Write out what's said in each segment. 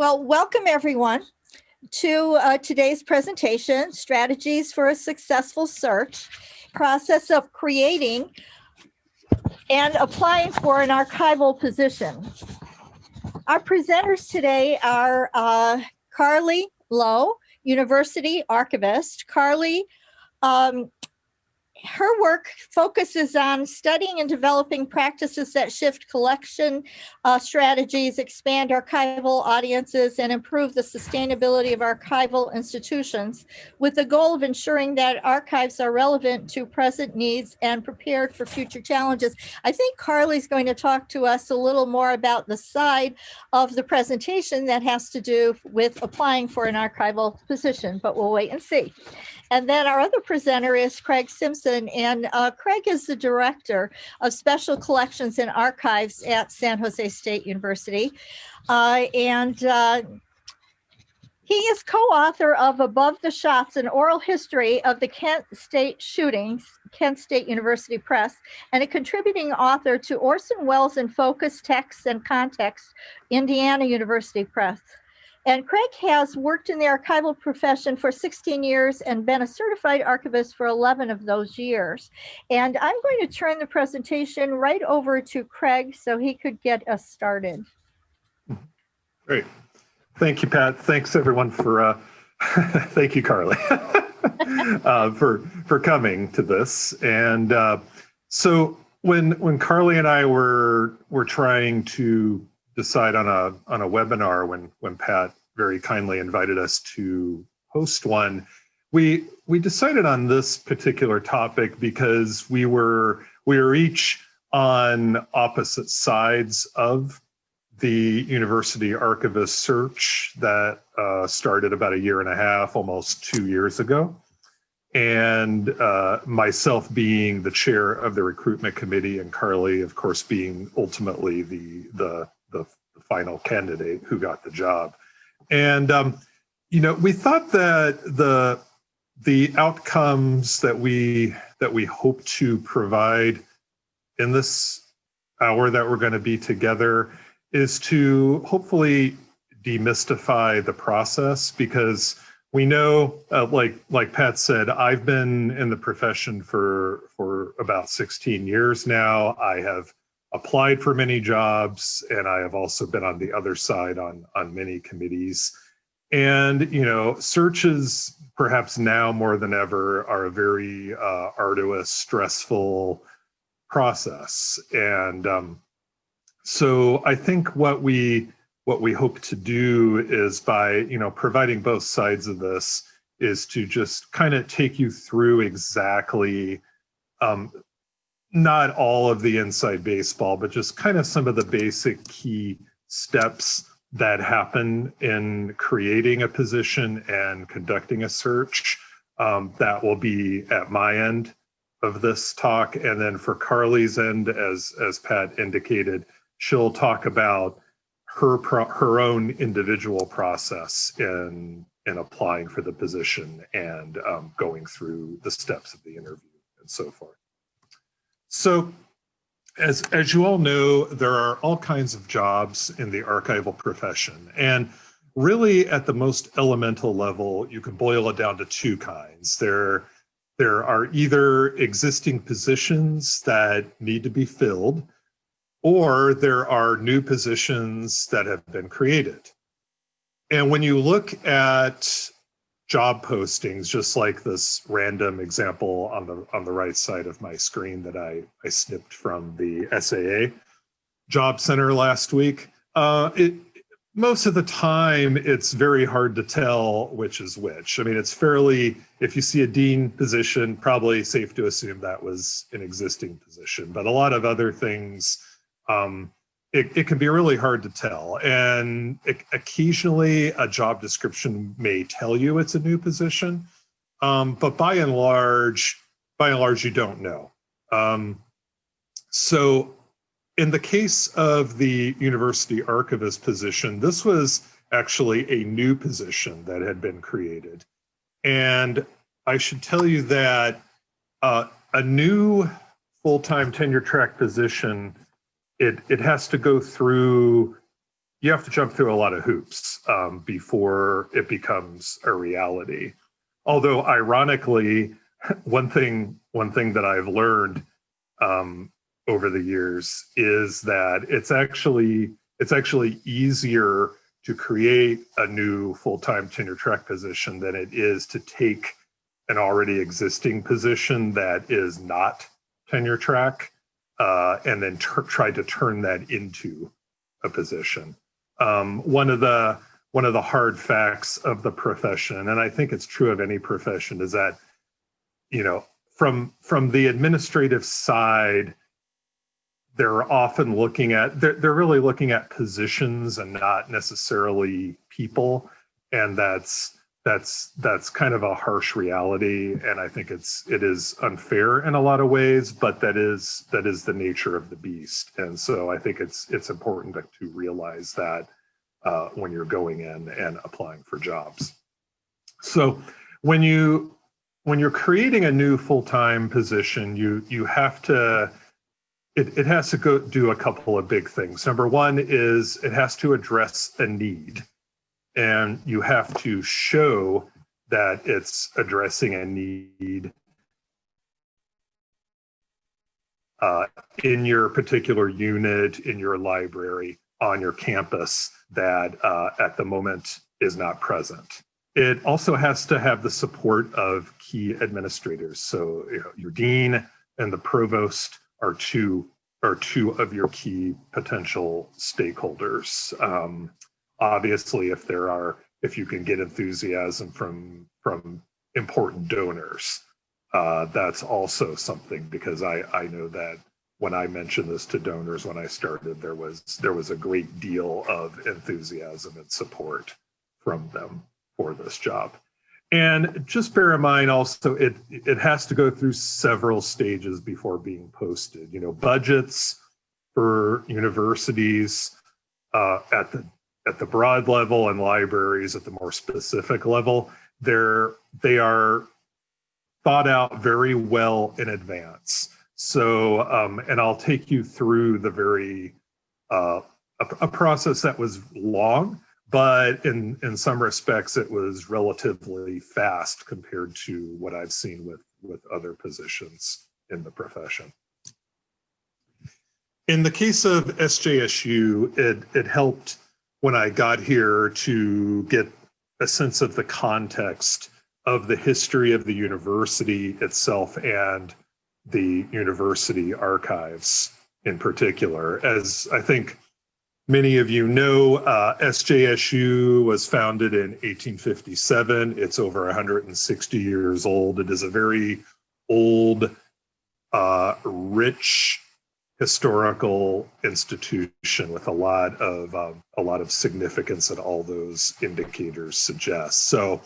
Well, welcome everyone to uh, today's presentation, Strategies for a Successful Search, process of creating and applying for an archival position. Our presenters today are uh, Carly Lowe, University Archivist. Carly um, her work focuses on studying and developing practices that shift collection uh, strategies, expand archival audiences, and improve the sustainability of archival institutions with the goal of ensuring that archives are relevant to present needs and prepared for future challenges. I think Carly's going to talk to us a little more about the side of the presentation that has to do with applying for an archival position, but we'll wait and see. And then our other presenter is Craig Simpson, and uh, Craig is the Director of Special Collections and Archives at San Jose State University. Uh, and uh, he is co-author of Above the Shots, an oral history of the Kent State shootings, Kent State University Press, and a contributing author to Orson Welles in Focus, Texts and Context, Indiana University Press. And Craig has worked in the archival profession for 16 years and been a certified archivist for 11 of those years. And I'm going to turn the presentation right over to Craig so he could get us started. Great. Thank you, Pat. Thanks everyone for, uh, thank you, Carly, uh, for, for coming to this. And uh, so when, when Carly and I were, were trying to decide on a on a webinar when when Pat very kindly invited us to host one. We we decided on this particular topic because we were we were each on opposite sides of the university archivist search that uh, started about a year and a half, almost two years ago. And uh, myself being the chair of the recruitment committee and Carly, of course, being ultimately the, the the, the final candidate who got the job. And, um, you know, we thought that the, the outcomes that we, that we hope to provide in this hour that we're going to be together is to hopefully demystify the process because we know uh, like like pat said i've been in the profession for for about 16 years now. I have applied for many jobs and I have also been on the other side on, on many committees. And, you know, searches perhaps now more than ever are a very uh, arduous, stressful process. And um, so I think what we what we hope to do is by, you know, providing both sides of this is to just kind of take you through exactly um, not all of the inside baseball, but just kind of some of the basic key steps that happen in creating a position and conducting a search. Um, that will be at my end of this talk. And then for Carly's end, as, as Pat indicated, she'll talk about her, her own individual process in, in applying for the position and um, going through the steps of the interview and so forth. So as, as you all know, there are all kinds of jobs in the archival profession. And really at the most elemental level, you can boil it down to two kinds. There, there are either existing positions that need to be filled, or there are new positions that have been created. And when you look at job postings, just like this random example on the on the right side of my screen that I, I snipped from the SAA job center last week. Uh, it, most of the time, it's very hard to tell which is which. I mean, it's fairly, if you see a dean position, probably safe to assume that was an existing position, but a lot of other things, um, it, it can be really hard to tell. And it, occasionally a job description may tell you it's a new position, um, but by and large, by and large, you don't know. Um, so in the case of the university archivist position, this was actually a new position that had been created. And I should tell you that uh, a new full-time tenure track position it, it has to go through you have to jump through a lot of hoops um, before it becomes a reality. Although ironically, one thing one thing that I've learned um, over the years is that it's actually it's actually easier to create a new full-time tenure track position than it is to take an already existing position that is not tenure track uh, and then try to turn that into a position. Um, one of the one of the hard facts of the profession, and I think it's true of any profession, is that you know from from the administrative side, they're often looking at they're, they're really looking at positions and not necessarily people, and that's that's that's kind of a harsh reality and i think it's it is unfair in a lot of ways but that is that is the nature of the beast. And so i think it's it's important to, to realize that uh, when you're going in and applying for jobs. So when you when you're creating a new full-time position you you have to it, it has to go do a couple of big things. Number one is it has to address a need and you have to show that it's addressing a need uh, in your particular unit, in your library, on your campus that uh, at the moment is not present. It also has to have the support of key administrators. So you know, your dean and the provost are two are two of your key potential stakeholders. Um, obviously if there are if you can get enthusiasm from from important donors uh, that's also something because I, I know that when I mentioned this to donors when I started, there was there was a great deal of enthusiasm and support from them for this job. And just bear in mind also, it it has to go through several stages before being posted. You know, budgets for universities uh, at the at the broad level and libraries at the more specific level, they're, they are thought out very well in advance. So, um, and I'll take you through the very, uh, a, a, process that was long, but in, in some respects it was relatively fast compared to what I've seen with, with other positions in the profession. In the case of SJSU, it, it helped when I got here to get a sense of the context of the history of the university itself and the university archives in particular. As I think many of you know, uh, SJSU was founded in 1857. It's over 160 years old. It is a very old, uh, rich historical institution with a lot of um, a lot of significance that all those indicators suggest. So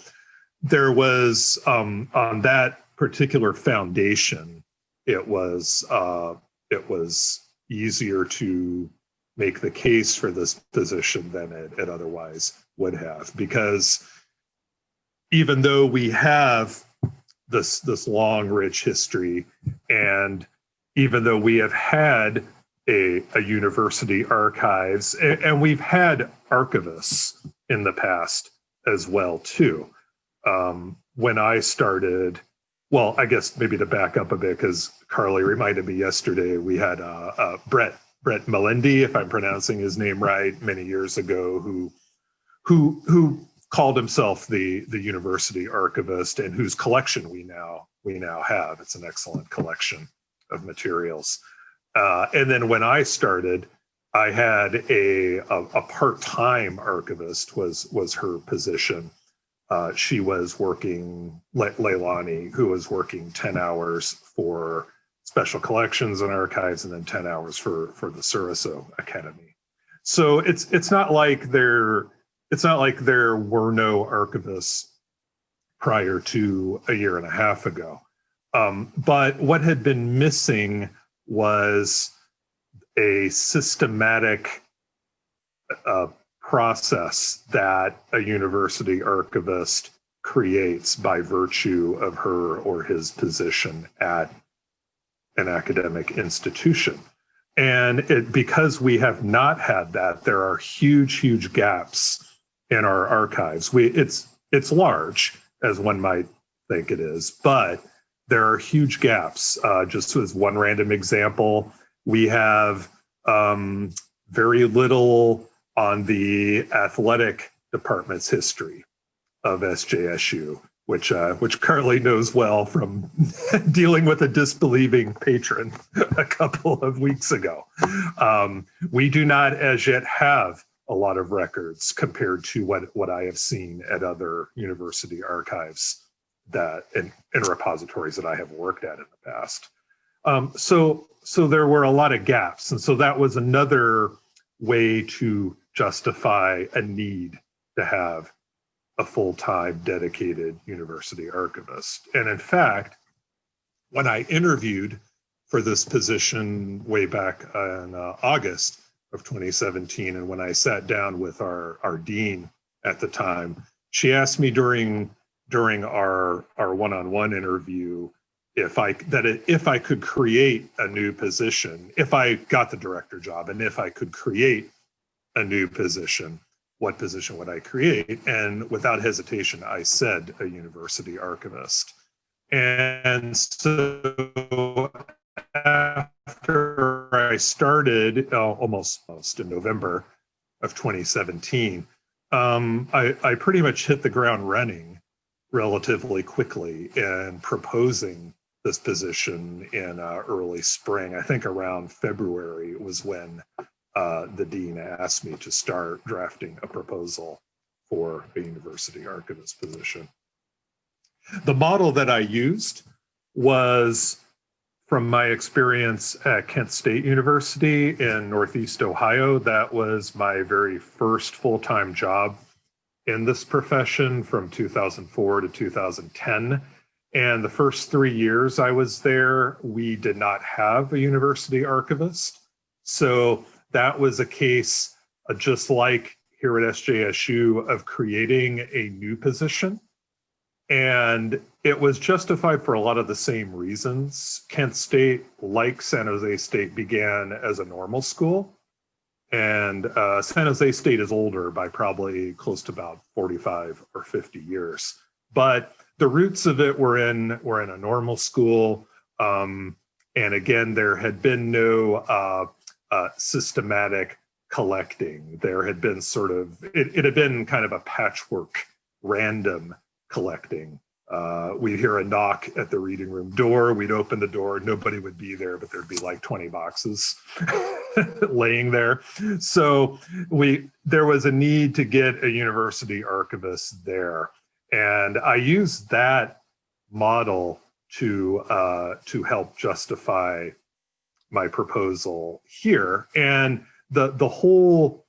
there was um, on that particular foundation, it was uh, it was easier to make the case for this position than it, it otherwise would have because even though we have this this long rich history and even though we have had a, a university archives and, and, we've had archivists in the past as well too. Um, when I started, well, I guess maybe to back up a bit because Carly reminded me yesterday we had uh, uh, Brett Brett Melendy, if I'm pronouncing his name right, many years ago, who who who called himself the the university archivist and whose collection we now we now have. It's an excellent collection of materials. Uh, and then when I started, I had a, a, a part-time archivist was, was her position. Uh, she was working, Le Leilani, who was working 10 hours for special collections and archives and then 10 hours for, for the Sourisseau Academy. So it's, it's not like there, it's not like there were no archivists prior to a year and a half ago. Um, but what had been missing was a systematic uh, process that a university archivist creates by virtue of her or his position at an academic institution. And it, because we have not had that, there are huge, huge gaps in our archives. We, it's, it's large, as one might think it is, but there are huge gaps. Uh, just as one random example, we have um, very little on the athletic department's history of SJSU, which uh, which Carly knows well from dealing with a disbelieving patron a couple of weeks ago. Um, we do not as yet have a lot of records compared to what what I have seen at other university archives that in, and repositories that I have worked at in the past. Um, so so there were a lot of gaps, and so that was another way to justify a need to have a full-time dedicated university archivist. And in fact, when I interviewed for this position way back in uh, August of 2017, and when I sat down with our, our dean at the time, she asked me during during our our one-on-one interview if I that it, if I could create a new position, if I got the director job, and if I could create a new position, what position would I create? And without hesitation, I said a university archivist. And so after I started, uh, almost, almost in November of 2017, um, I, I pretty much hit the ground running relatively quickly in proposing this position in uh, early spring. I think around February was when uh, the dean asked me to start drafting a proposal for a university archivist position. The model that I used was from my experience at Kent State University in Northeast Ohio. That was my very first full-time job in this profession from 2004 to 2010. And the first three years I was there, we did not have a university archivist. So that was a case uh, just like here at SJSU of creating a new position. And it was justified for a lot of the same reasons. Kent State, like San Jose State, began as a normal school. And uh, San Jose State is older by probably close to about 45 or 50 years. But the roots of it were in were in a normal school. Um, and again, there had been no uh, uh, systematic collecting. There had been sort of, it, it had been kind of a patchwork, random collecting. Uh, we'd hear a knock at the reading room door. We'd open the door. Nobody would be there, but there'd be like 20 boxes laying there. So we there was a need to get a university archivist there, and I used that model to uh, to help justify my proposal here. And the, the whole,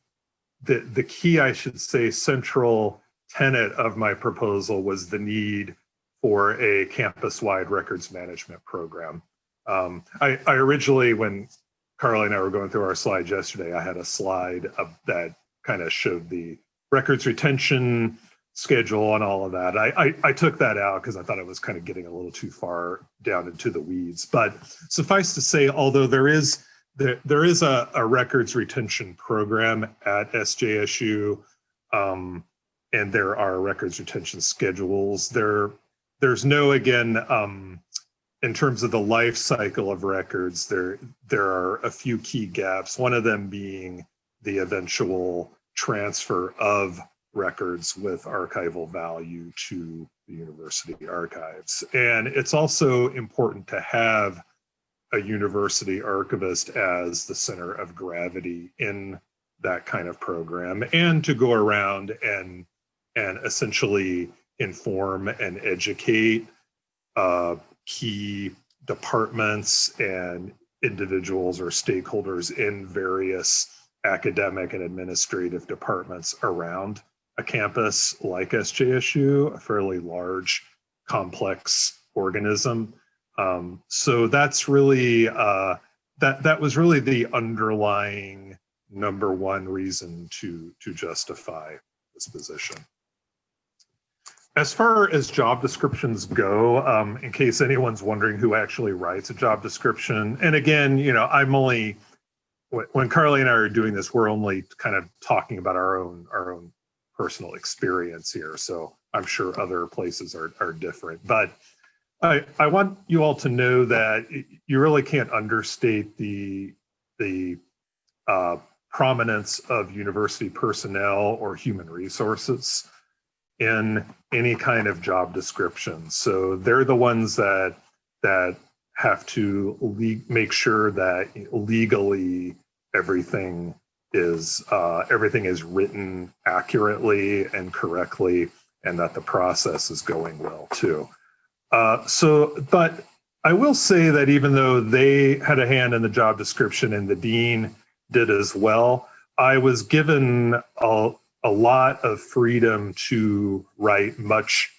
the, the key, I should say, central tenet of my proposal was the need for a campus-wide records management program. Um, I, I, originally, when Carly and I were going through our slides yesterday, I had a slide that kind of showed the records retention schedule and all of that. I, I, I took that out because I thought it was kind of getting a little too far down into the weeds. But suffice to say, although there is there, there is a, a records retention program at SJSU, um, and there are records retention schedules. There, there's no again um, in terms of the life cycle of records. There, there are a few key gaps. One of them being the eventual transfer of records with archival value to the university archives. And it's also important to have a university archivist as the center of gravity in that kind of program and to go around and and essentially inform and educate uh, key departments and individuals or stakeholders in various academic and administrative departments around a campus like SJSU, a fairly large, complex organism. Um, so that's really, uh, that, that was really the underlying number one reason to, to justify this position. As far as job descriptions go, um, in case anyone's wondering who actually writes a job description, and again, you know, I'm only when, Carly and I are doing this, we're only kind of talking about our own our own personal experience here. So I'm sure other places are are different, but I I want you all to know that you really can't understate the the uh, prominence of university personnel or human resources in any kind of job description. So they're the ones that that have to make sure that legally everything is uh, everything is written accurately and correctly, and that the process is going well too. Uh, so, but I will say that even though they had a hand in the job description and the dean did as well, I was given a, a lot of freedom to write much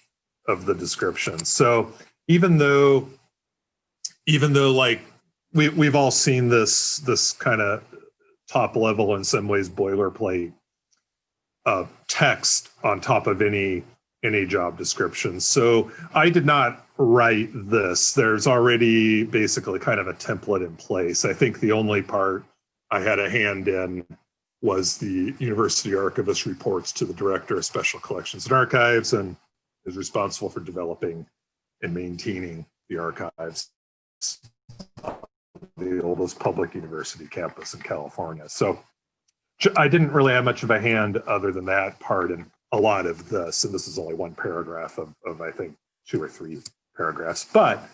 of the description. So even though, even though like we, we've all seen this, this kind of top level in some ways boilerplate uh, text on top of any any job description. So I did not write this. There's already basically kind of a template in place. I think the only part I had a hand in was the university archivist reports to the director of special collections and archives and is responsible for developing and maintaining the archives the oldest public university campus in California. So I didn't really have much of a hand other than that part and a lot of this, and this is only one paragraph of, of I think two or three paragraphs, but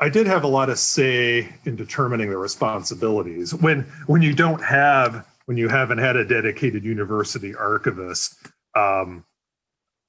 I did have a lot of say in determining the responsibilities. When, when you don't have, when you haven't had a dedicated university archivist, um,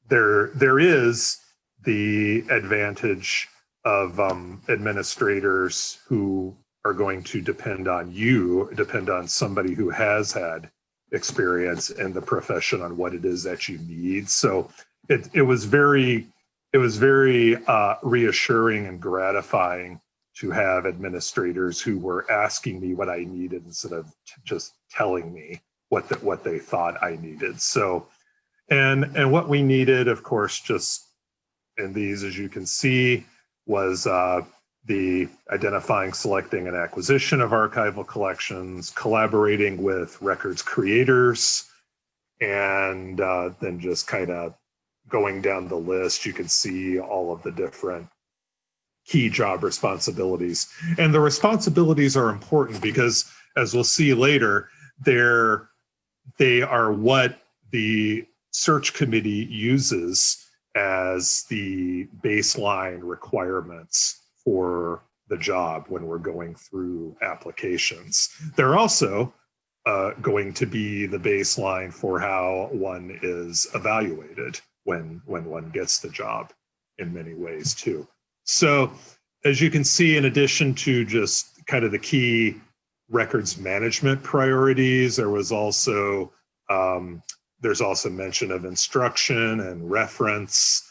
there, there is the advantage of um, administrators who are going to depend on you, depend on somebody who has had experience in the profession on what it is that you need. So it, it was very, it was very uh, reassuring and gratifying to have administrators who were asking me what I needed instead of just telling me what the, what they thought I needed. So, and and what we needed, of course, just in these, as you can see, was uh, the identifying, selecting, and acquisition of archival collections, collaborating with records creators, and uh, then just kind of going down the list, you can see all of the different key job responsibilities. And the responsibilities are important because, as we'll see later, they're, they are what the search committee uses as the baseline requirements for the job when we're going through applications. They're also uh, going to be the baseline for how one is evaluated when, when one gets the job in many ways too. So as you can see, in addition to just kind of the key records management priorities, there was also, um, there's also mention of instruction and reference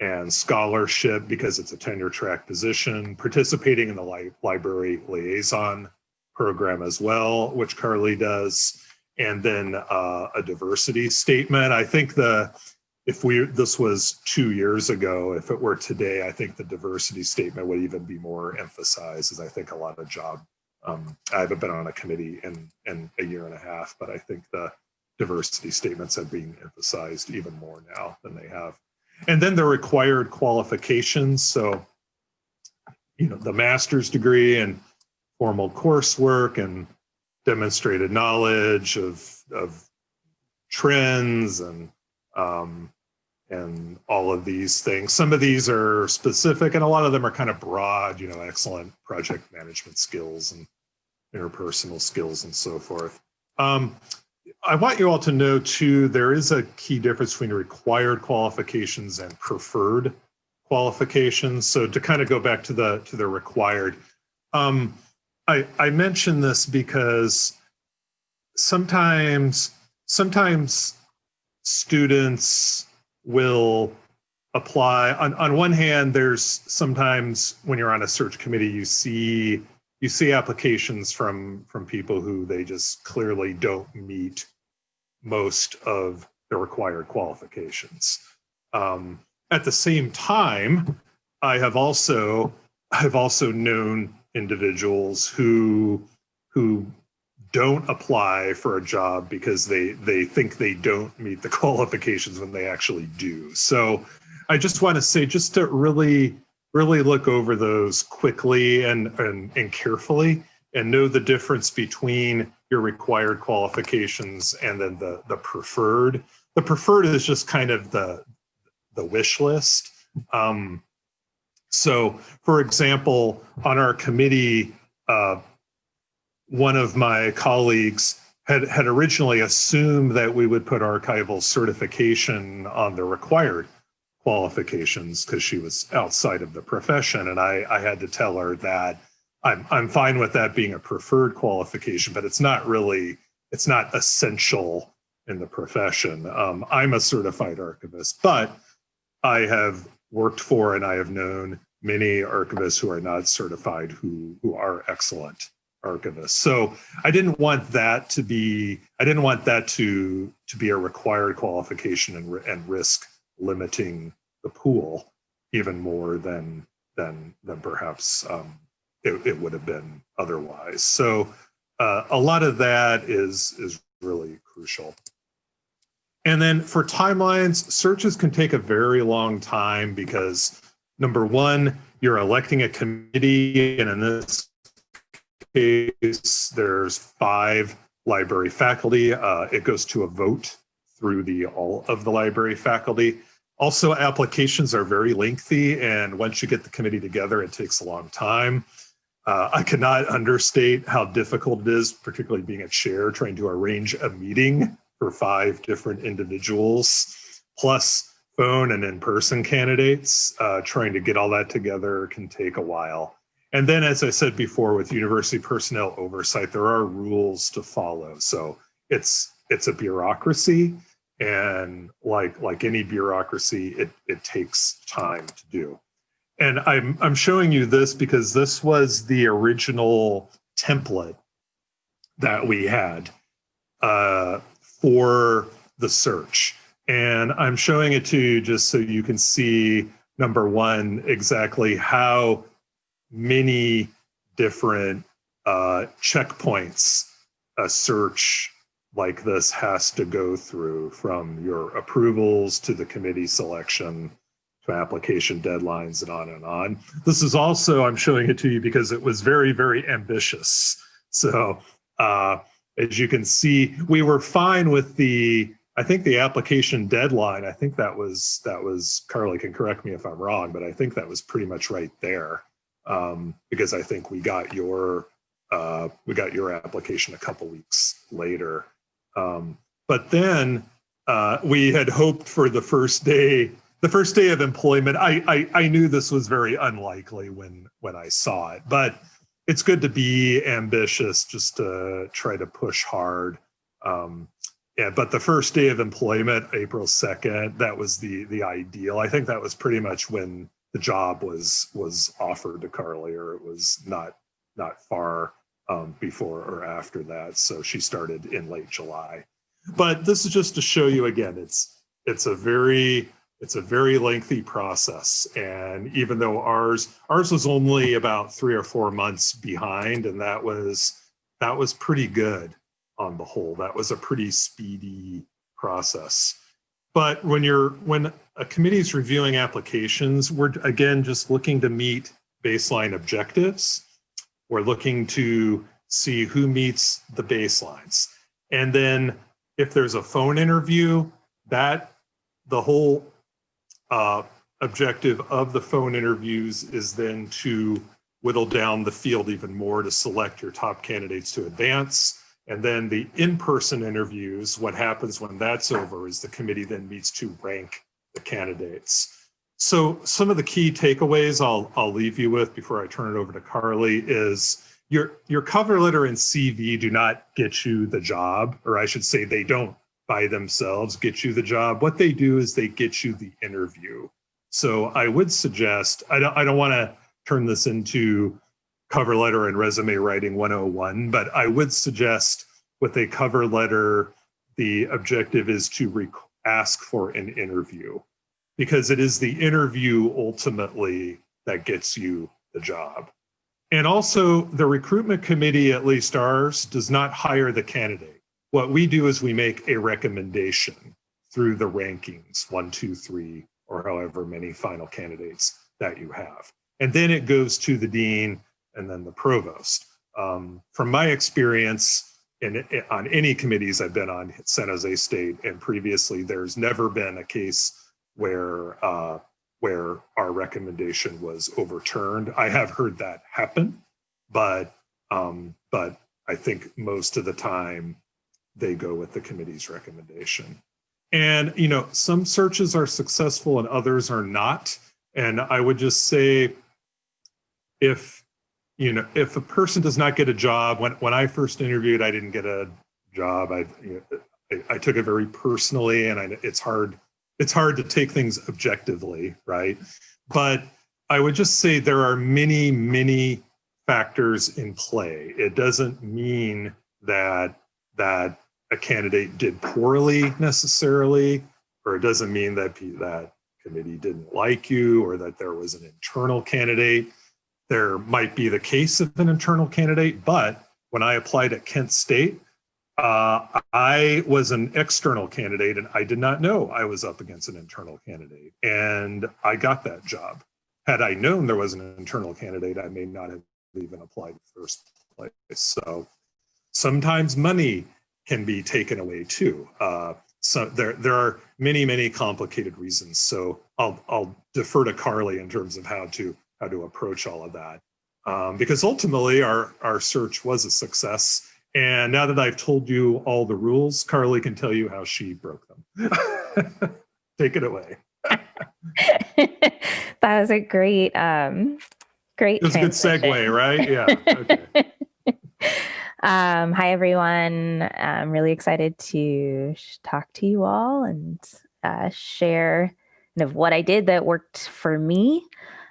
and scholarship because it's a tenure track position, participating in the li library liaison program as well, which Carly does, and then uh, a diversity statement. I think the if we this was two years ago, if it were today, I think the diversity statement would even be more emphasized, as I think a lot of job. Um, I haven't been on a committee in in a year and a half, but I think the diversity statements are being emphasized even more now than they have and then the required qualifications. So, you know, the master's degree and formal coursework and demonstrated knowledge of, of trends and um, and all of these things. Some of these are specific and a lot of them are kind of broad, you know, excellent project management skills and interpersonal skills and so forth. Um, I want you all to know too, there is a key difference between required qualifications and preferred qualifications. So to kind of go back to the to the required, um, I I mention this because sometimes sometimes students will apply on on one hand there's sometimes when you're on a search committee you see you see applications from from people who they just clearly don't meet most of the required qualifications. Um, at the same time, I have also I've also known individuals who who don't apply for a job because they they think they don't meet the qualifications when they actually do. So I just want to say just to really really look over those quickly and and, and carefully and know the difference between your required qualifications and then the the preferred. The preferred is just kind of the the wish list. Um, so, for example, on our committee, uh, one of my colleagues had, had originally assumed that we would put archival certification on the required qualifications because she was outside of the profession. And I, I had to tell her that I'm, I'm fine with that being a preferred qualification, but it's not really, it's not essential in the profession. Um, I'm a certified archivist, but I have worked for and I have known many archivists who are not certified who, who are excellent archivists. So I didn't want that to be, I didn't want that to, to be a required qualification and, and risk limiting the pool even more than, than, than perhaps um, it, it would have been otherwise. So uh, a lot of that is, is really crucial. And then for timelines, searches can take a very long time because number one, you're electing a committee, and in this case, there's five library faculty. Uh, it goes to a vote through the all of the library faculty. Also, applications are very lengthy, and once you get the committee together, it takes a long time. Uh, I cannot understate how difficult it is, particularly being a chair, trying to arrange a meeting for five different individuals, plus phone and in-person candidates. Uh, trying to get all that together can take a while. And then, as I said before, with university personnel oversight, there are rules to follow. So it's it's a bureaucracy, and like like any bureaucracy, it it takes time to do. And I'm I'm showing you this because this was the original template that we had uh, for the search. And I'm showing it to you just so you can see, number one, exactly how many different uh, checkpoints a search like this has to go through from your approvals to the committee selection to application deadlines and on and on. This is also, I'm showing it to you because it was very, very ambitious. So uh, as you can see, we were fine with the I think the application deadline, I think that was, that was, Carly can correct me if I'm wrong, but I think that was pretty much right there. Um, because I think we got your, uh, we got your application a couple weeks later. Um, but then uh, we had hoped for the first day, the first day of employment. I, I, I knew this was very unlikely when, when I saw it, but it's good to be ambitious just to try to push hard. Um, yeah, but the first day of employment, April 2nd, that was the the ideal. I think that was pretty much when the job was was offered to Carly, or it was not not far um, before or after that. So she started in late July. But this is just to show you again, it's it's a very it's a very lengthy process. And even though ours ours was only about three or four months behind, and that was that was pretty good on the whole. That was a pretty speedy process. But when you're when a committee is reviewing applications, we're again just looking to meet baseline objectives. We're looking to see who meets the baselines. And then if there's a phone interview, that the whole uh, objective of the phone interviews is then to whittle down the field even more to select your top candidates to advance and then the in-person interviews, what happens when that's over is the committee then meets to rank the candidates. So some of the key takeaways I'll, I'll leave you with before I turn it over to Carly is your, your cover letter and CV do not get you the job, or I should say they don't by themselves get you the job. What they do is they get you the interview. So I would suggest, I don't, I don't want to turn this into cover letter and resume writing 101, but I would suggest with a cover letter, the objective is to ask for an interview because it is the interview ultimately that gets you the job. And also the recruitment committee, at least ours, does not hire the candidate. What we do is we make a recommendation through the rankings, one, two, three, or however many final candidates that you have. And then it goes to the dean and then the provost. Um, from my experience, in, on any committees I've been on at San Jose State and previously, there's never been a case where uh, where our recommendation was overturned. I have heard that happen, but um, but I think most of the time they go with the committee's recommendation. And you know, some searches are successful and others are not. And I would just say, if you know, if a person does not get a job, when when I first interviewed, I didn't get a job. I you know, I, I, took it very personally, and I, it's hard it's hard to take things objectively, right? But I would just say there are many many factors in play. It doesn't mean that that a candidate did poorly necessarily, or it doesn't mean that that committee didn't like you or that there was an internal candidate there might be the case of an internal candidate, but when I applied at Kent State, uh, I was an external candidate and I did not know I was up against an internal candidate. And I got that job. Had I known there was an internal candidate, I may not have even applied first place. So sometimes money can be taken away too. Uh, so there, there are many, many complicated reasons. So I'll, I'll defer to Carly in terms of how to how to approach all of that. Um, because ultimately our, our search was a success. And now that I've told you all the rules, Carly can tell you how she broke them. Take it away. that was a great, um, great. It was a good segue, right? Yeah. Okay. um, hi, everyone. I'm really excited to talk to you all and uh, share kind of what I did that worked for me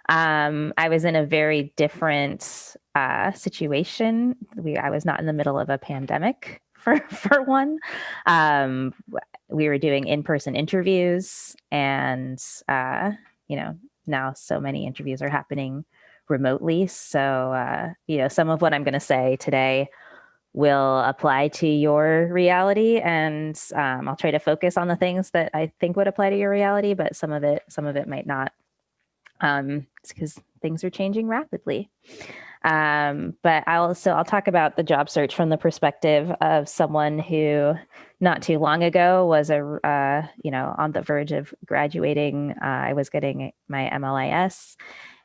um, I was in a very different uh, situation. We, I was not in the middle of a pandemic for, for one. Um, we were doing in-person interviews and, uh, you know, now so many interviews are happening remotely. So, uh, you know, some of what I'm going to say today will apply to your reality and um, I'll try to focus on the things that I think would apply to your reality, but some of it, some of it might not um, because things are changing rapidly. Um, but I'll also I'll talk about the job search from the perspective of someone who not too long ago was a uh, you know on the verge of graduating. Uh, I was getting my MLIS,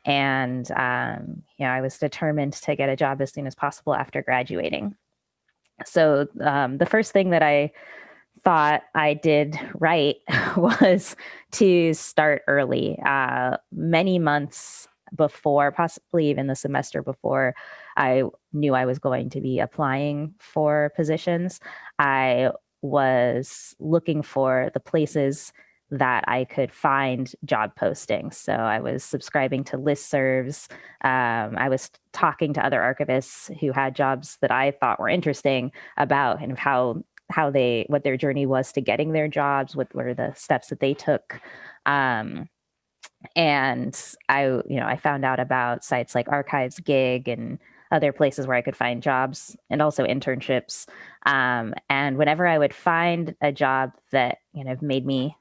and um, you know I was determined to get a job as soon as possible after graduating. So um, the first thing that I thought I did right was to start early, uh, many months before, possibly even the semester before I knew I was going to be applying for positions. I was looking for the places that I could find job postings. So I was subscribing to listservs. Um, I was talking to other archivists who had jobs that I thought were interesting about and how how they what their journey was to getting their jobs what were the steps that they took um, and i you know i found out about sites like archives gig and other places where i could find jobs and also internships. Um, and whenever i would find a job that you know made me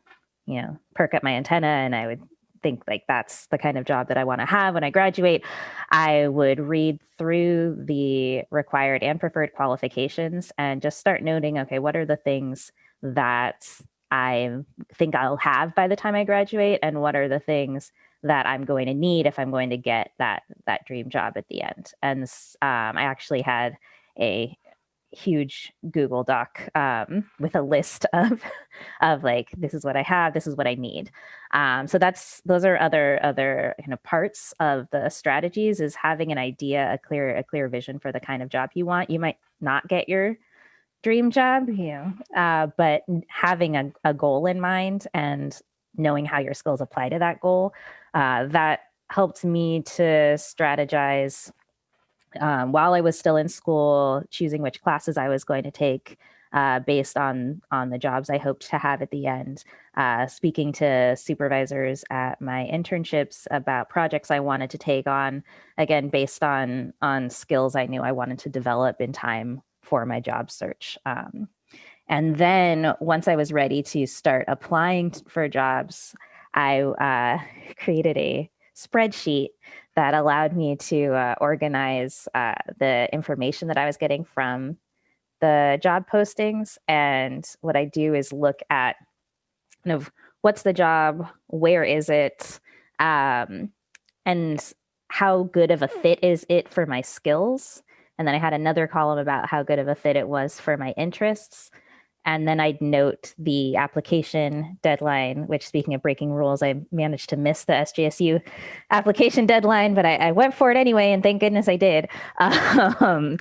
you know perk up my antenna and i would think like that's the kind of job that I want to have when I graduate, I would read through the required and preferred qualifications and just start noting, okay, what are the things that I think I'll have by the time I graduate and what are the things that I'm going to need if I'm going to get that that dream job at the end. And um, I actually had a huge Google Doc um, with a list of of like this is what I have, this is what I need. Um, so that's those are other other kind of parts of the strategies is having an idea, a clear a clear vision for the kind of job you want. You might not get your dream job, you know, uh, but having a, a goal in mind and knowing how your skills apply to that goal, uh, that helped me to strategize um, while I was still in school, choosing which classes I was going to take, uh, based on on the jobs I hoped to have at the end. Uh, speaking to supervisors at my internships about projects I wanted to take on, again based on on skills I knew I wanted to develop in time for my job search. Um, and then once I was ready to start applying for jobs, I uh, created a spreadsheet that allowed me to uh, organize uh, the information that I was getting from the job postings. And what I do is look at kind of what's the job, where is it, um, and how good of a fit is it for my skills. And then I had another column about how good of a fit it was for my interests. And then I'd note the application deadline, which speaking of breaking rules, I managed to miss the SJSU application deadline, but I, I went for it anyway, and thank goodness I did. Um,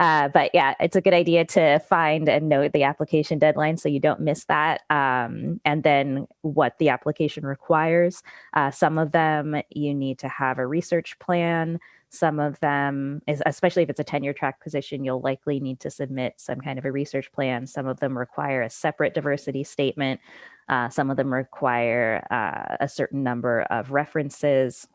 uh, but yeah, it's a good idea to find and note the application deadline so you don't miss that. Um, and then what the application requires. Uh, some of them you need to have a research plan. Some of them, especially if it's a tenure track position, you'll likely need to submit some kind of a research plan. Some of them require a separate diversity statement. Uh, some of them require uh, a certain number of references.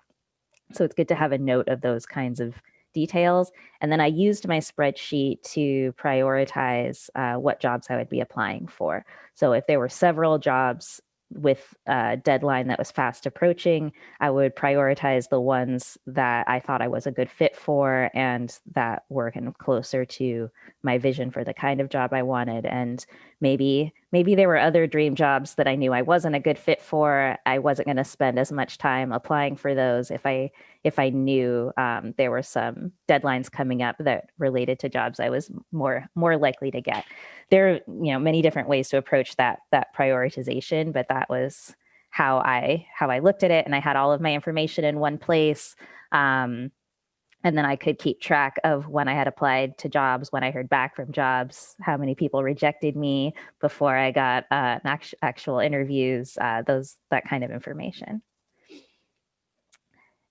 So it's good to have a note of those kinds of details. And then I used my spreadsheet to prioritize uh, what jobs I would be applying for. So if there were several jobs with a deadline that was fast approaching, I would prioritize the ones that I thought I was a good fit for and that were kind of closer to my vision for the kind of job I wanted. And maybe maybe there were other dream jobs that I knew I wasn't a good fit for. I wasn't going to spend as much time applying for those if I if I knew um, there were some deadlines coming up that related to jobs I was more more likely to get. There are you know many different ways to approach that that prioritization, but that was how I how I looked at it, and I had all of my information in one place. Um, and then I could keep track of when I had applied to jobs, when I heard back from jobs, how many people rejected me before I got uh, actual interviews, uh, those that kind of information.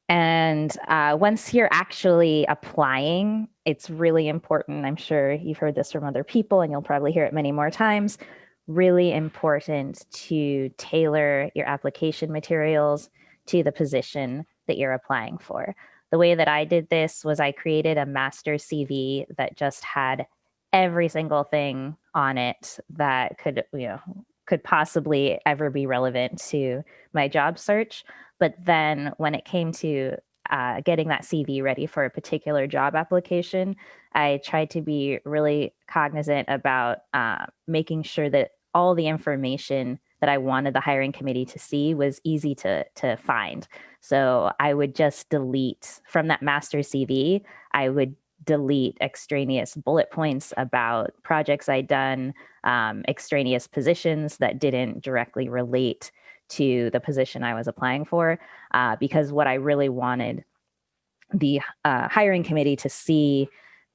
And uh, once you're actually applying, it's really important. I'm sure you've heard this from other people, and you'll probably hear it many more times. Really important to tailor your application materials to the position that you're applying for. The way that I did this was I created a master CV that just had every single thing on it that could, you know, could possibly ever be relevant to my job search. But then when it came to uh, getting that CV ready for a particular job application, I tried to be really cognizant about uh, making sure that all the information that I wanted the hiring committee to see was easy to, to find. So I would just delete from that master CV, I would delete extraneous bullet points about projects I'd done, um, extraneous positions that didn't directly relate to the position I was applying for, uh, because what I really wanted the uh, hiring committee to see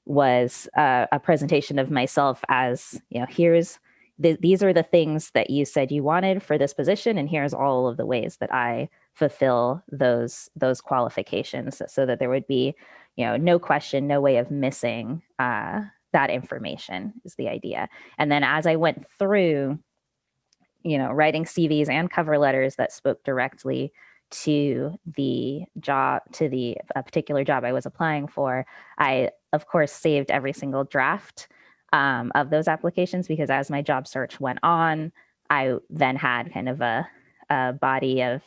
was uh, a presentation of myself as, you know, here's, the, these are the things that you said you wanted for this position, and here's all of the ways that I fulfill those those qualifications so that there would be you know no question no way of missing uh, that information is the idea. And then as i went through you know, writing CVs and cover letters that spoke directly to the job, to the particular job I was applying for, I, of course, saved every single draft um, of those applications because as my job search went on, I then had kind of a, a body of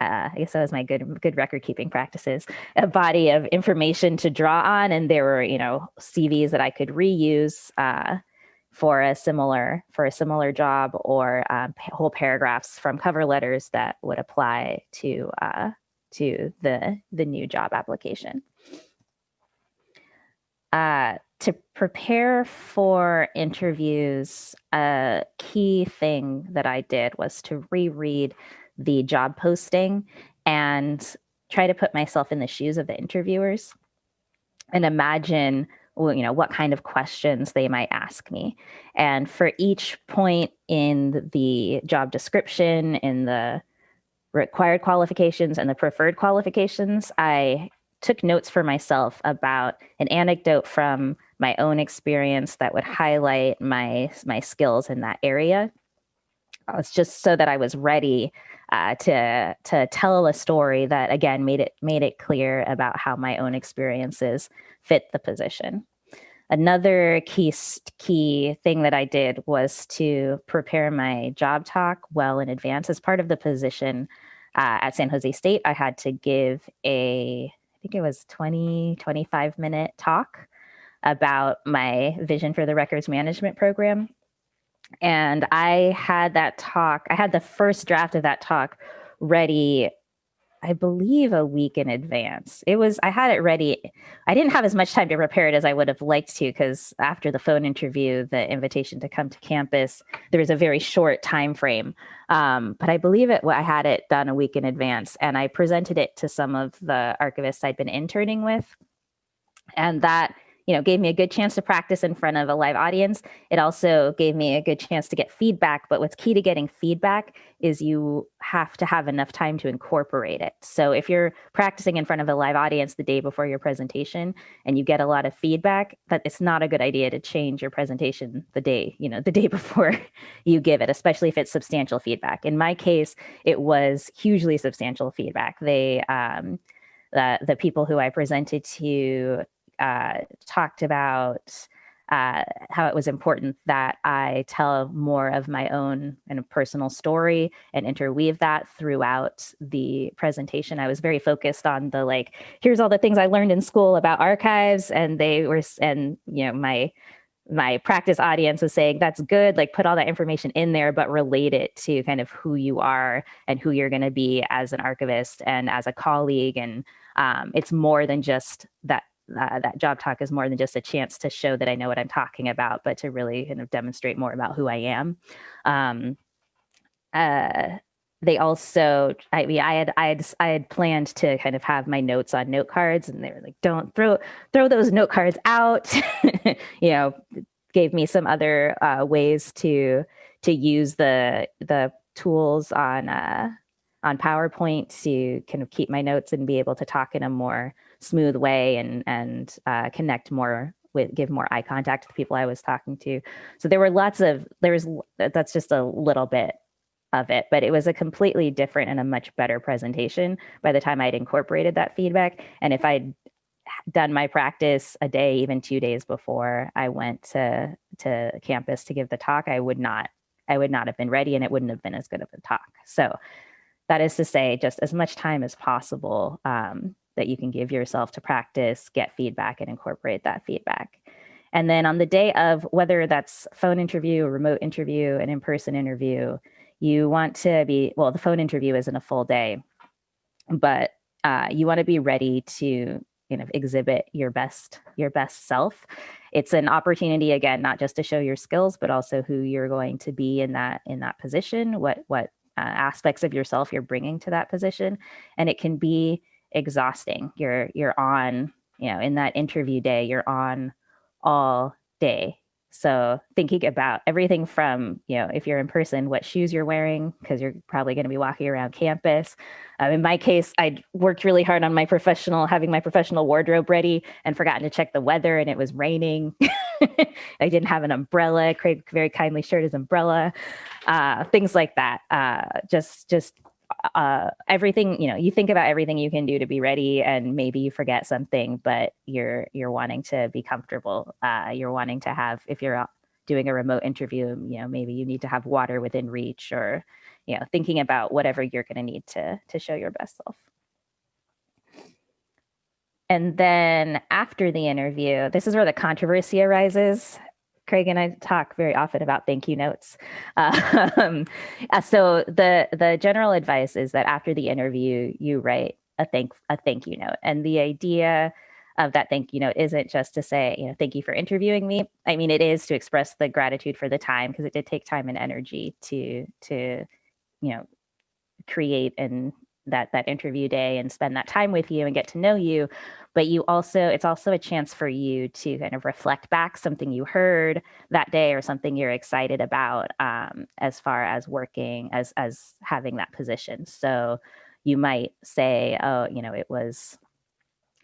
uh, I guess that was my good good record keeping practices, a body of information to draw on, and there were you know CVs that I could reuse uh, for a similar for a similar job or um, whole paragraphs from cover letters that would apply to uh, to the the new job application. Uh, to prepare for interviews, a key thing that I did was to reread the job posting and try to put myself in the shoes of the interviewers and imagine you know what kind of questions they might ask me and for each point in the job description in the required qualifications and the preferred qualifications i took notes for myself about an anecdote from my own experience that would highlight my my skills in that area. Uh, it's just so that I was ready uh, to to tell a story that again made it made it clear about how my own experiences fit the position. Another key key thing that I did was to prepare my job talk well in advance. As part of the position uh, at San Jose State, I had to give a I think it was 20 25 minute talk about my vision for the records management program. And I had that talk, I had the first draft of that talk ready I believe a week in advance. It was I had it ready. I didn't have as much time to prepare it as I would have liked to because after the phone interview, the invitation to come to campus, there was a very short time frame. Um, but I believe it. I had it done a week in advance, and I presented it to some of the archivists I'd been interning with, and that you know, gave me a good chance to practice in front of a live audience. It also gave me a good chance to get feedback. But what's key to getting feedback is you have to have enough time to incorporate it. So if you're practicing in front of a live audience the day before your presentation and you get a lot of feedback, that it's not a good idea to change your presentation the day, you know, the day before you give it, especially if it's substantial feedback. In my case, it was hugely substantial feedback. They um, the, the people who I presented to uh, talked about uh, how it was important that I tell more of my own of personal story and interweave that throughout the presentation. I was very focused on the like, here's all the things I learned in school about archives, and they were, and you know, my my practice audience was saying that's good like put all that information in there but relate it to kind of who you are and who you're going to be as an archivist and as a colleague and um, it's more than just that uh, that job talk is more than just a chance to show that I know what I'm talking about, but to really kind of demonstrate more about who I am. Um, uh, they also, I mean, I had, I had, I had planned to kind of have my notes on note cards, and they were like, "Don't throw, throw those note cards out." you know, gave me some other uh, ways to to use the the tools on uh, on PowerPoint to kind of keep my notes and be able to talk in a more smooth way and and uh, connect more with give more eye contact to the people I was talking to. So there were lots of there was that's just a little bit of it, but it was a completely different and a much better presentation by the time I'd incorporated that feedback. And if I'd done my practice a day, even two days before I went to to campus to give the talk, I would not I would not have been ready and it wouldn't have been as good of a talk. So that is to say, just as much time as possible um, that you can give yourself to practice, get feedback, and incorporate that feedback. And then on the day of whether that's phone interview, remote interview, an in-person interview, you want to be well. The phone interview isn't a full day, but uh, you want to be ready to you know exhibit your best your best self. It's an opportunity again, not just to show your skills, but also who you're going to be in that in that position. What what uh, aspects of yourself you're bringing to that position, and it can be exhausting. You're you're on, you know, in that interview day, you're on all day. So thinking about everything from, you know, if you're in person, what shoes you're wearing, because you're probably going to be walking around campus. Um, in my case, I worked really hard on my professional, having my professional wardrobe ready and forgotten to check the weather and it was raining. I didn't have an umbrella. Craig very kindly shared his umbrella. Uh, things like that. Uh, just, just uh, everything you know you think about everything you can do to be ready and maybe you forget something but you're you're wanting to be comfortable uh, you're wanting to have if you're doing a remote interview you know maybe you need to have water within reach or you know thinking about whatever you're going to need to to show your best self. And then after the interview this is where the controversy arises Craig and I talk very often about thank you notes. Um, uh, so the the general advice is that after the interview, you write a thank a thank you note, and the idea of that thank you note isn't just to say you know thank you for interviewing me. I mean, it is to express the gratitude for the time because it did take time and energy to to you know create and that that interview day and spend that time with you and get to know you but you also it's also a chance for you to kind of reflect back something you heard that day or something you're excited about um, as far as working as as having that position. So you might say oh you know it was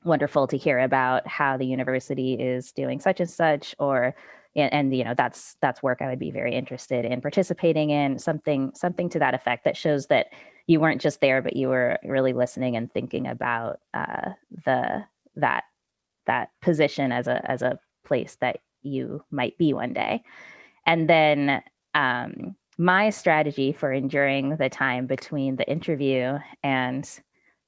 wonderful to hear about how the university is doing such and such or and, and, you know that's that's work i would be very interested in participating in something something to that effect that shows that you weren't just there but you were really listening and thinking about uh, the that that position as a as a place that you might be one day. And then um, my strategy for enduring the time between the interview and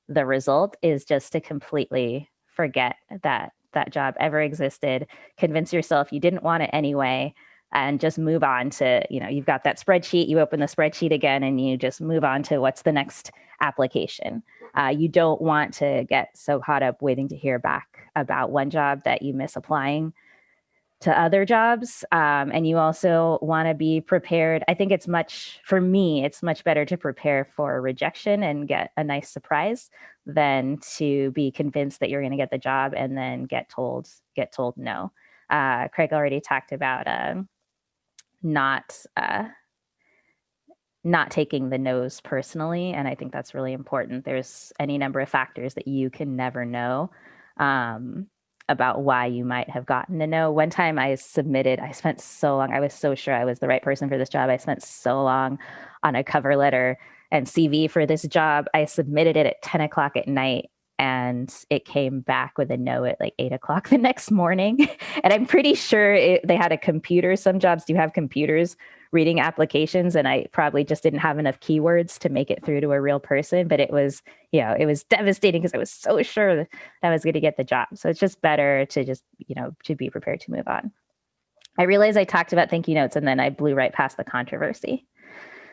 the result is just to completely forget that that job ever existed convince yourself you didn't want it anyway and just move on to you know you've got that spreadsheet you open the spreadsheet again and you just move on to what's the next application. Uh, you don't want to get so caught up waiting to hear back about one job that you miss applying to other jobs. Um, and you also want to be prepared. I think it's much, for me, it's much better to prepare for rejection and get a nice surprise than to be convinced that you're going to get the job and then get told, get told no. Uh, Craig already talked about uh, not, uh, not taking the no's personally. And I think that's really important. There's any number of factors that you can never know. Um, about why you might have gotten to know. One time I submitted, I spent so long, I was so sure I was the right person for this job. I spent so long on a cover letter and CV for this job. I submitted it at 10 o'clock at night and it came back with a no at like eight o'clock the next morning. and I'm pretty sure it, they had a computer. Some jobs do have computers reading applications and I probably just didn't have enough keywords to make it through to a real person, but it was, you know, it was devastating because I was so sure that I was going to get the job. So it's just better to just, you know, to be prepared to move on. I realized I talked about thank you notes and then I blew right past the controversy.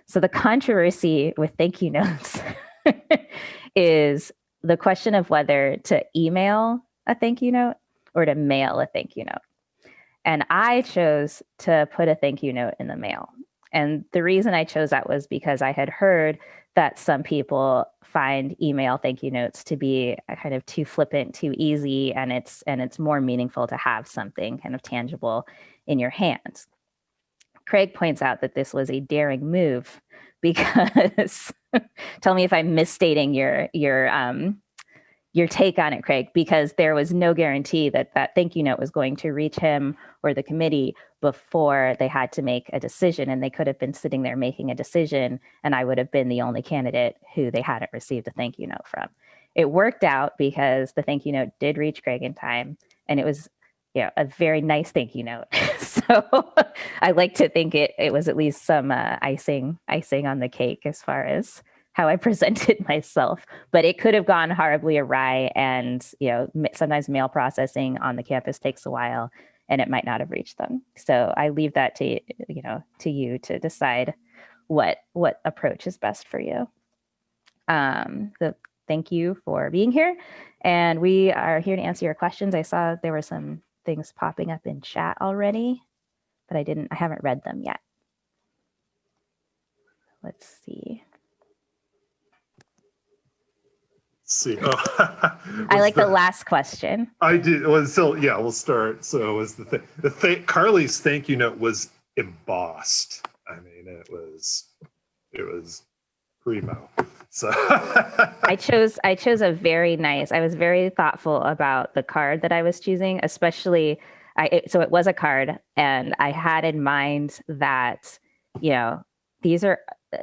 So the controversy with thank you notes is the question of whether to email a thank you note or to mail a thank you note. And I chose to put a thank you note in the mail. And the reason I chose that was because I had heard that some people find email thank you notes to be kind of too flippant, too easy, and it's and it's more meaningful to have something kind of tangible in your hands. Craig points out that this was a daring move because tell me if I'm misstating your your um, your take on it, Craig, because there was no guarantee that that thank you note was going to reach him or the committee before they had to make a decision. And they could have been sitting there making a decision, and I would have been the only candidate who they hadn't received a thank you note from. It worked out because the thank you note did reach Craig in time, and it was you know, a very nice thank you note. so I like to think it it was at least some uh, icing icing on the cake as far as how I presented myself, but it could have gone horribly awry. And, you know, sometimes mail processing on the campus takes a while and it might not have reached them. So I leave that to, you know, to you to decide what, what approach is best for you. Um, so thank you for being here. And we are here to answer your questions. I saw there were some things popping up in chat already, but I didn't, I haven't read them yet. Let's see. See. Oh, I like the, the, last question. I did. Was so yeah. We'll start. So was the thing. The th- Carly's thank you note was embossed. I mean, it was it was primo. So I chose I chose a very nice. I was very thoughtful about the card that I was choosing, especially. I it, so it was a card, and I had in mind that you know these are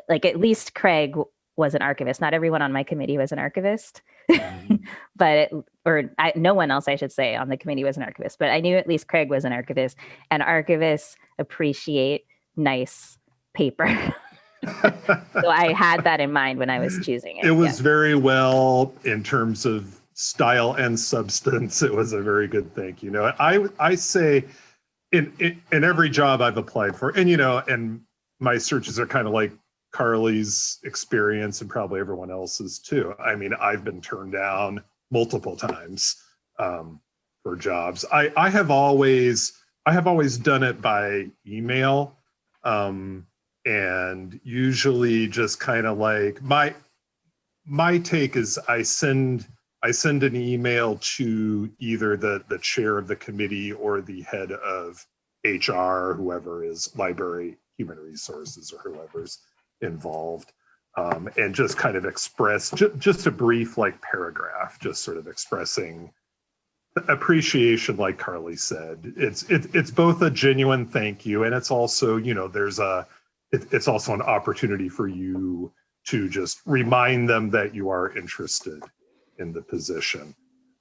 like at least Craig was an archivist. Not everyone on my committee was an archivist, mm-hmm. but it, or I, no one else, I should say, on the committee was an archivist. But I knew at least Craig was an archivist, and archivists appreciate nice paper. so I had that in mind when I was choosing it. It was very well in terms of style and substance. It was a very good thing. You know, I I say in, in in every job I've applied for, and you know, and my searches are kind of like Carly's experience and probably everyone else's too. I mean, I've been turned down multiple times um, for jobs. I, I have always I have always done it by email, um, and usually just kind of like my my take is I send I send an email to either the the chair of the committee or the head of HR, whoever is library human resources or whoever's involved um, and just kind of express ju- just a brief like paragraph, just sort of expressing appreciation, like Carly said. It's it, it's both a genuine thank you, and it's also you know there's a it, it's also an opportunity for you to just remind them that you are interested in the position,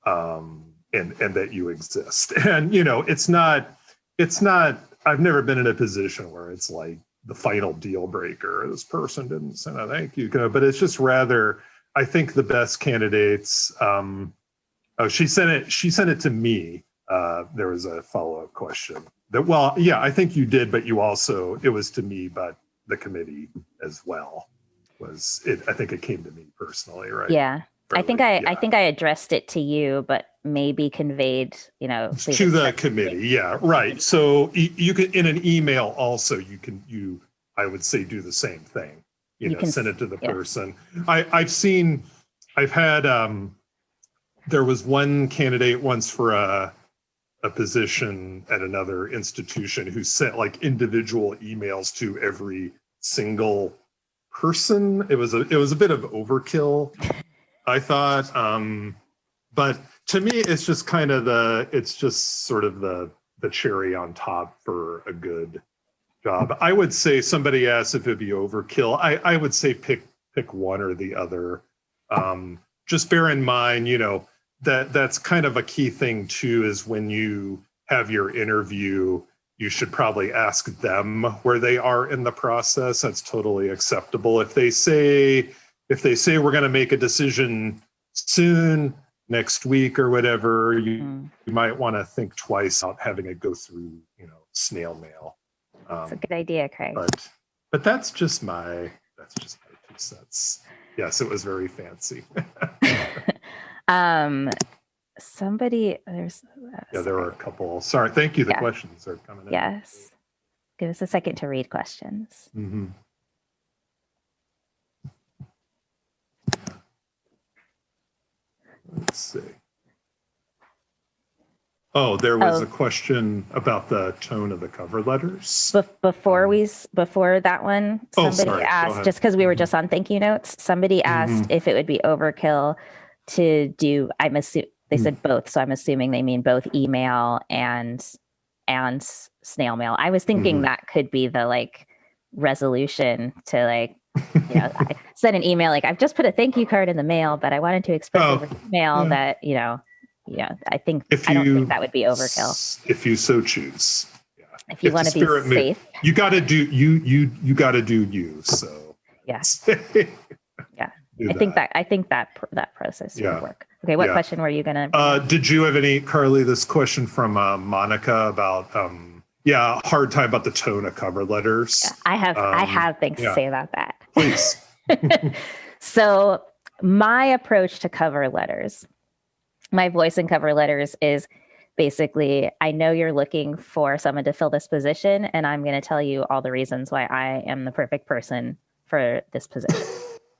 um, and and that you exist. And you know it's not it's not. I've never been in a position where it's like the final deal breaker. This person didn't send a thank you, but it's just rather. I think the best candidates. Um, Oh, she sent it. She sent it to me. Uh, there was a follow up question. That well, yeah, I think you did, but you also it was to me, but the committee as well was it. I think it came to me personally, right? Yeah. I think I, I think I addressed it to you, but maybe conveyed, you know, to the committee. Yeah, right. So you can in an email also you can you I would say do the same thing. You, You know, can send it to the yeah. person. I I've seen I've had um there was one candidate once for a a position at another institution who sent like individual emails to every single person. It was a it was a bit of overkill, I thought. Um, but to me, it's just kind of the it's just sort of the the cherry on top for a good job. I would say somebody asked if it'd be overkill. I I would say pick pick one or the other. Um, just bear in mind, you know, that that's kind of a key thing too is when you have your interview you should probably ask them where they are in the process that's totally acceptable if they say if they say we're going to make a decision soon next week or whatever you, Mm, you might want to think twice about having it go through you know snail mail It's a um, good idea, Craig. but but that's just my that's just my two cents yes it was very fancy um, somebody, there's, uh, Yeah, there were a couple. Sorry, thank you. The Yeah. questions are coming in. yes. Give us a second to read questions. Mhm. Let's see. Oh, there was Oh. a question about the tone of the cover letters. Bef- before Um, we, before that one, somebody sorry, asked, just because we were just on thank you notes, somebody asked Mhm. if it would be overkill to do, I'm assuming, they Mm. said both, so I'm assuming they mean both email and, and snail mail. I was thinking Mhm. that could be the like resolution to like, you know, I sent an email like, I've just put a thank you card in the mail, but I wanted to express Oh, over email yeah. that, you know, yeah, I think, If I don't you think that would be overkill. If you so choose. If you if want to be safe. You got to do you you you got to do you. So Yeah. Yeah. Do I think that I think that that process Yeah. would work. Okay, what Yeah. question were you gonna? Uh, did you have any, Carly, this question from uh, Monica about, um, yeah, hard time about the tone of cover letters? Yeah, I have I um, have things yeah. to say about that. Please. So my approach to cover letters, my voice in cover letters is basically I know you're looking for someone to fill this position, and I'm going to tell you all the reasons why I am the perfect person for this position.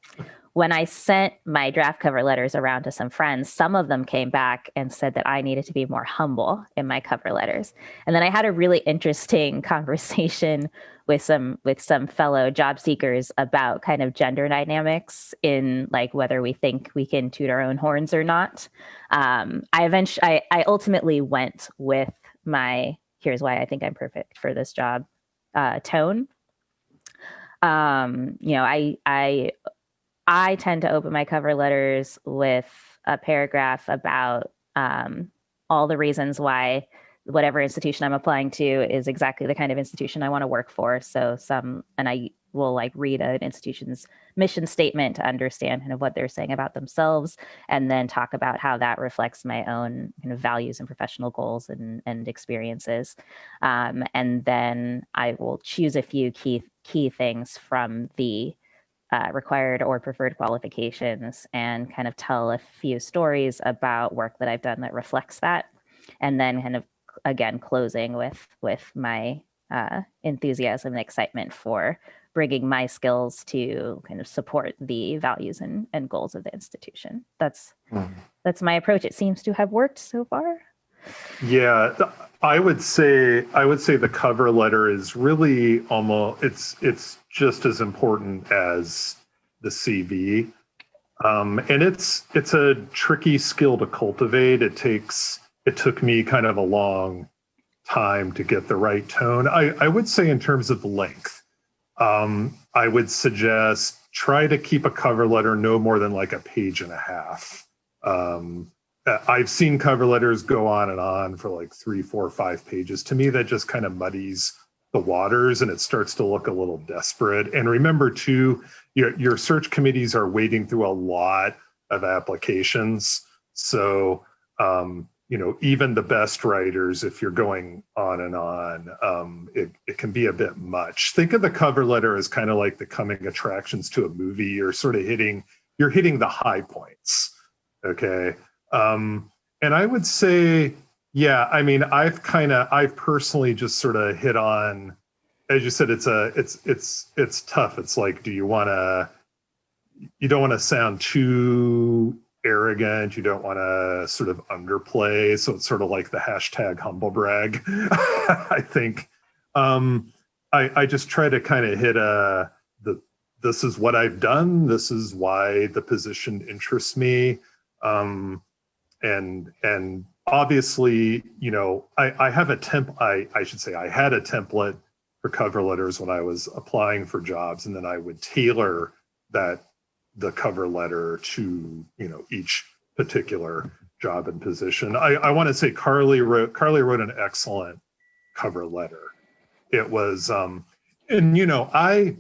when I sent my draft cover letters around to some friends, some of them came back and said that I needed to be more humble in my cover letters. And then I had a really interesting conversation with some with some fellow job seekers about kind of gender dynamics in like whether we think we can toot our own horns or not. Um, I eventually I, I ultimately went with my here's why I think I'm perfect for this job uh, tone. Um, you know, I I I tend to open my cover letters with a paragraph about um, all the reasons why whatever institution I'm applying to is exactly the kind of institution I want to work for. So some, and I will like read an institution's mission statement to understand kind of what they're saying about themselves, and then talk about how that reflects my own kind of values and professional goals and, and experiences. Um, and then I will choose a few key key things from the uh, required or preferred qualifications and kind of tell a few stories about work that I've done that reflects that. And then kind of again closing with with my uh, enthusiasm and excitement for bringing my skills to kind of support the values and, and goals of the institution. That's that's my approach. It seems to have worked so far. Yeah, I would say I would say the cover letter is really almost it's it's just as important as the CV, um, and it's it's a tricky skill to cultivate. It takes it took me kind of a long time to get the right tone. I, I would say in terms of length, um, I would suggest try to keep a cover letter no more than like a page and a half. Um, I've seen cover letters go on and on for like three, four, five pages. To me, that just kind of muddies the waters and it starts to look a little desperate. And remember too, your, your search committees are wading through a lot of applications. So, um, you know, even the best writers, if you're going on and on, um, it, it can be a bit much. Think of the cover letter as kind of like the coming attractions to a movie. You're sort of hitting, you're hitting the high points, okay? Um, and I would say, yeah, I mean, I've kind of, I've personally just sort of hit on, as you said, it's a, it's, it's, it's tough. It's like, do you want to, you don't want to sound too arrogant. You don't want to sort of underplay. So it's sort of like the hashtag humble brag, I think. Um, I, I just try to kind of hit a, the, this is what I've done. This is why the position interests me. Um, and, and obviously, you know, I, I have a temp, I, I should say I had a template for cover letters when I was applying for jobs. And then I would tailor that the cover letter to you know each particular job and position. I, I want to say Carly wrote Carly wrote an excellent cover letter. It was um and you know I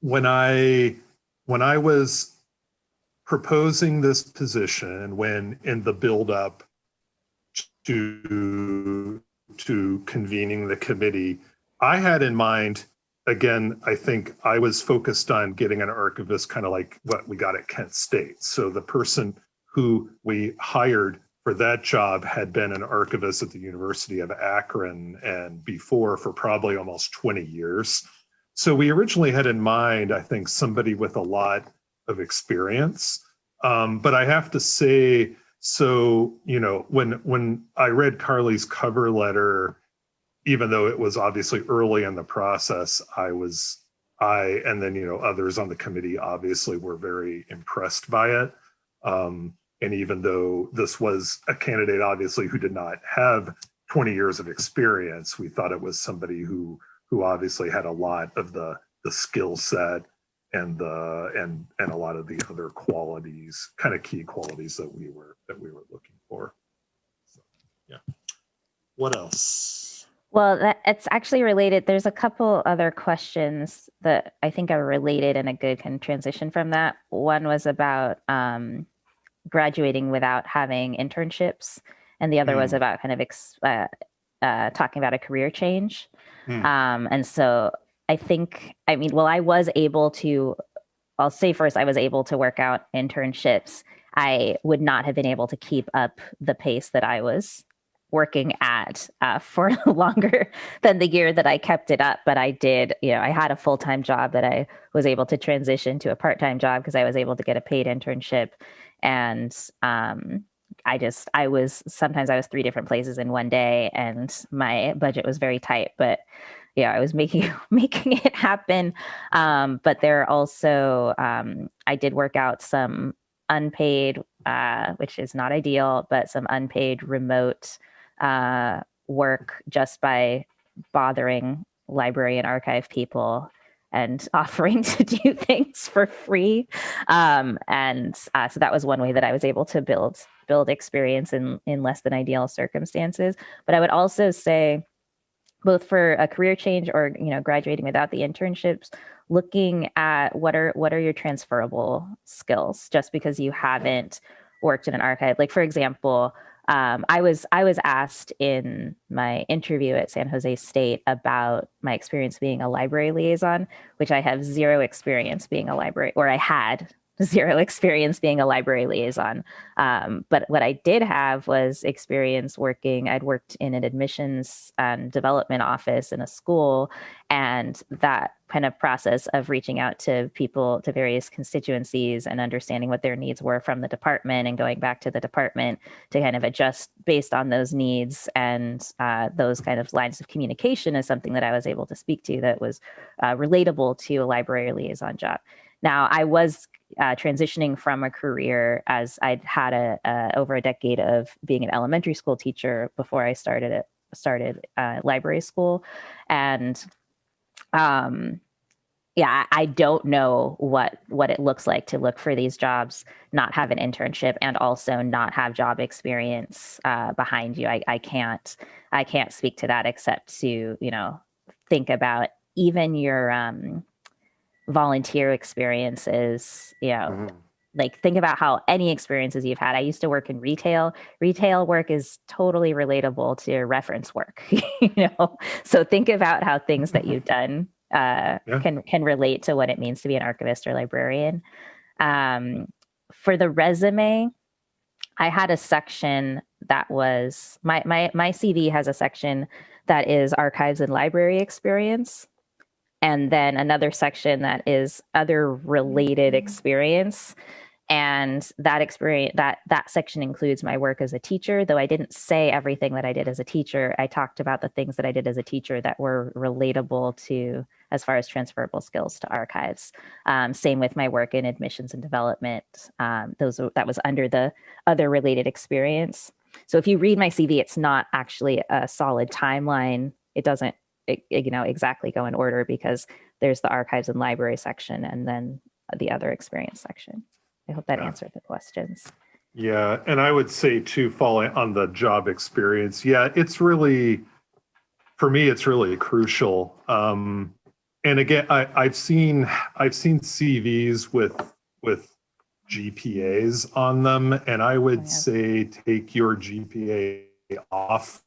when I when I was proposing this position when in the build up to to convening the committee, I had in mind again, I think I was focused on getting an archivist kind of like what we got at Kent State. So the person who we hired for that job had been an archivist at the University of Akron and before for probably almost 20 years. So we originally had in mind, I think, somebody with a lot of experience. Um, but I have to say, so, you know, when when I read Carly's cover letter, even though it was obviously early in the process, I was, I, and then, you know, others on the committee obviously were very impressed by it. Um, and even though this was a candidate, obviously, who did not have 20 years of experience, we thought it was somebody who, who obviously had a lot of the, the skill set and the, and, and a lot of the other qualities, kind of key qualities that we were, that we were looking for. So, yeah. What else? Well, that, it's actually related. There's a couple other questions that I think are related and a good kind of transition from that. One was about um, graduating without having internships, and the other was Mm. about kind of ex, uh, uh, talking about a career change. Hmm. Um, and so I think, I mean, well, I was able to, I'll say first, I was able to work out internships. I would not have been able to keep up the pace that I was working at uh, for longer than the year that I kept it up. But I did, you know, I had a full time job that I was able to transition to a part time job because I was able to get a paid internship. And um, I just, I was sometimes I was three different places in one day, and my budget was very tight. But yeah, I was making making it happen. Um, but there are also, um, I did work out some unpaid, uh, which is not ideal, but some unpaid remote uh, work just by bothering library and archive people and offering to do things for free. Um, and uh, so that was one way that I was able to build build experience in in less than ideal circumstances. But I would also say, both for a career change or you know graduating without the internships, looking at what are what are your transferable skills just because you haven't worked in an archive. Like for example, um, I was I was asked in my interview at San Jose State about my experience being a library liaison, which I have zero experience being a library, or I had zero experience being a library liaison. Um, but what I did have was experience working. I'd worked in an admissions and development office in a school, and that kind of process of reaching out to people to various constituencies and understanding what their needs were from the department and going back to the department to kind of adjust based on those needs and uh, those kind of lines of communication is something that I was able to speak to that was uh, relatable to a library liaison job. Now, I was uh, transitioning from a career as I'd had a, a over a decade of being an elementary school teacher before I started it started uh, library school, and um, yeah, I I don't know what what it looks like to look for these jobs, not have an internship, and also not have job experience uh, behind you. I, I can't I can't speak to that except to you know think about even your um, volunteer experiences. You know, Mhm. like think about how any experiences you've had. I used to work in retail. Retail work is totally relatable to reference work, you know. So think about how things that you've done uh, Yeah. can can relate to what it means to be an archivist or librarian. Um, for the resume, I had a section that was my my my CV has a section that is archives and library experience and then another section that is other related experience. And that experience that that section includes my work as a teacher. Though i didn't say everything that i did as a teacher i talked about the things that i did as a teacher that were relatable to as far as transferable skills to archives. Um, same with my work in admissions and development. Um, those that was under the other related experience. So if you read my cv it's not actually a solid timeline. It doesn't you know exactly go in order because there's the archives and library section and then the other experience section i hope that Yeah. answered the questions Yeah, and I would say too, following on the job experience, yeah, it's really, for me, it's really crucial. Um, and again, I, I've seen, I've seen CVs with, with GPAs on them, and I would say take your GPA off.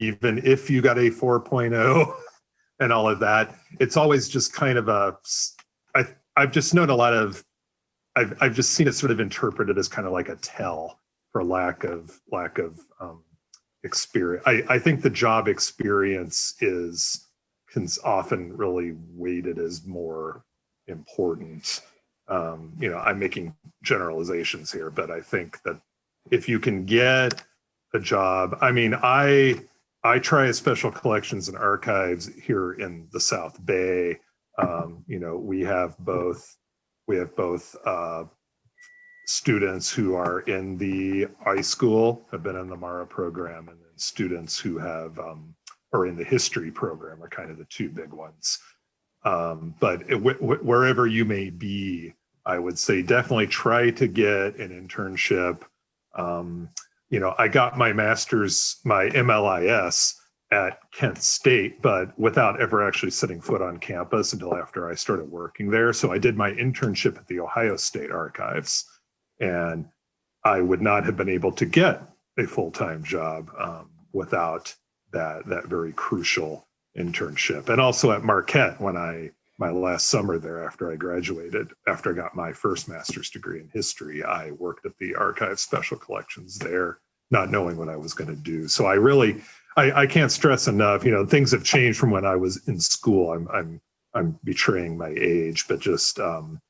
Even if you got a 4.0 and all of that, it's always just kind of a, I, I've just known a lot of I've I've just seen it sort of interpreted as kind of like a tell for lack of lack of um, experience. I, I think the job experience is can often really weighted as more important. Um, you know, I'm making generalizations here, but I think that if you can get a job, I mean, I I try special collections and archives here in the South Bay. Um, you know, we have both we have both uh, students who are in the iSchool, have been in the MARA program, and then students who have um, are in the history program are kind of the two big ones. Um, but it, wh- wh- wherever you may be, I would say definitely try to get an internship. Um, you know, I got my master's, my MLIS at Kent State, but without ever actually setting foot on campus until after I started working there. So I did my internship at the Ohio State Archives, and I would not have been able to get a full-time job um, without that that very crucial internship. And also at Marquette when I my last summer there after I graduated, after I got my first master's degree in history, I worked at the archive special collections there, not knowing what I was going to do. So I really I, I can't stress enough, you know, things have changed from when I was in school. I'm I'm I'm betraying my age, but just um,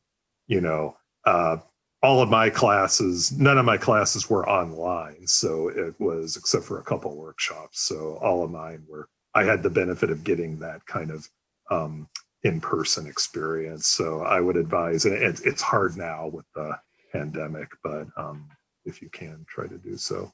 you know, uh, all of my classes, none of my classes were online. So it was except for a couple workshops. So all of mine were I had the benefit of getting that kind of um, in-person experience. So I would advise, and it's it's hard now with the pandemic, but um, if you can try to do so.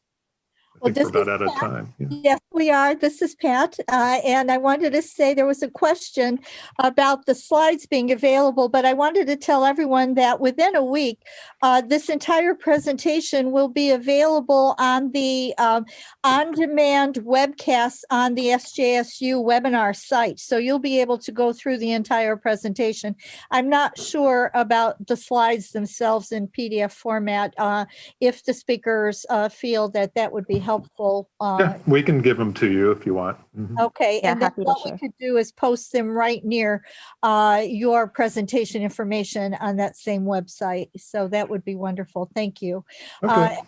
I Well, think we're about out of time. Yeah. Yes, we are. This is Pat. Uh, and I wanted to say there was a question about the slides being available, but I wanted to tell everyone that within a week, uh, this entire presentation will be available on the um, on-demand webcast on the SJSU webinar site. So you'll be able to go through the entire presentation. I'm not sure about the slides themselves in PDF format. Uh, if the speakers uh, feel that that would be helpful. uh, Yeah, we can give them to you if you want. Mhm. Okay, Yeah, and then happy to what we share. could do is post them right near uh, your presentation information on that same website. So that would be wonderful. Thank you. Okay.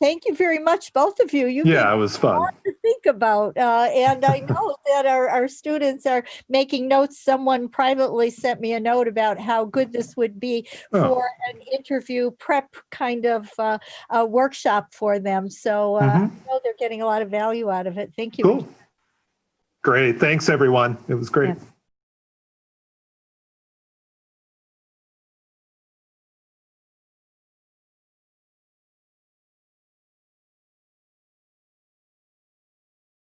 Thank you very much, both of you. You Yeah, it was fun. to think about. Uh, and I know that our, our students are making notes. Someone privately sent me a note about how good this would be Oh. for an interview prep kind of uh, a workshop for them. So uh, I Mhm. know they're getting a lot of value out of it. Thank you. Cool. Great. Thanks, everyone. It was great.